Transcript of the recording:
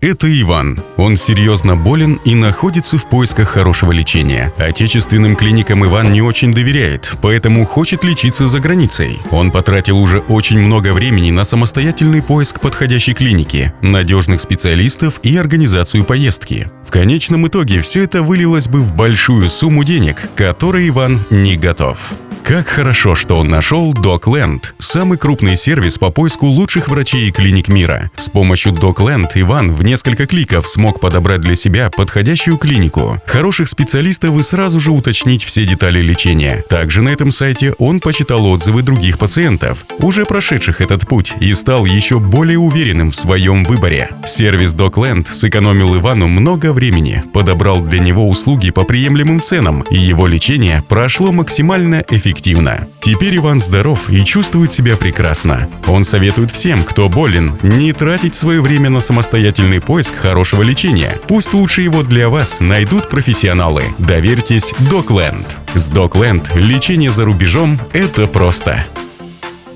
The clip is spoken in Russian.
Это Иван. Он серьезно болен и находится в поисках хорошего лечения. Отечественным клиникам Иван не очень доверяет, поэтому хочет лечиться за границей. Он потратил уже очень много времени на самостоятельный поиск подходящей клиники, надежных специалистов и организацию поездки. В конечном итоге все это вылилось бы в большую сумму денег, которой Иван не готов. Как хорошо, что он нашел DocLand, самый крупный сервис по поиску лучших врачей и клиник мира. С помощью DocLand Иван в несколько кликов смог подобрать для себя подходящую клинику, хороших специалистов и сразу же уточнить все детали лечения. Также на этом сайте он почитал отзывы других пациентов, уже прошедших этот путь, и стал еще более уверенным в своем выборе. Сервис DocLand сэкономил Ивану много времени, подобрал для него услуги по приемлемым ценам, и его лечение прошло максимально эффективно эффективно. Теперь Иван здоров и чувствует себя прекрасно. Он советует всем, кто болен, не тратить свое время на самостоятельный поиск хорошего лечения. Пусть лучше его для вас найдут профессионалы. Доверьтесь Докленд. С Докленд лечение за рубежом – это просто.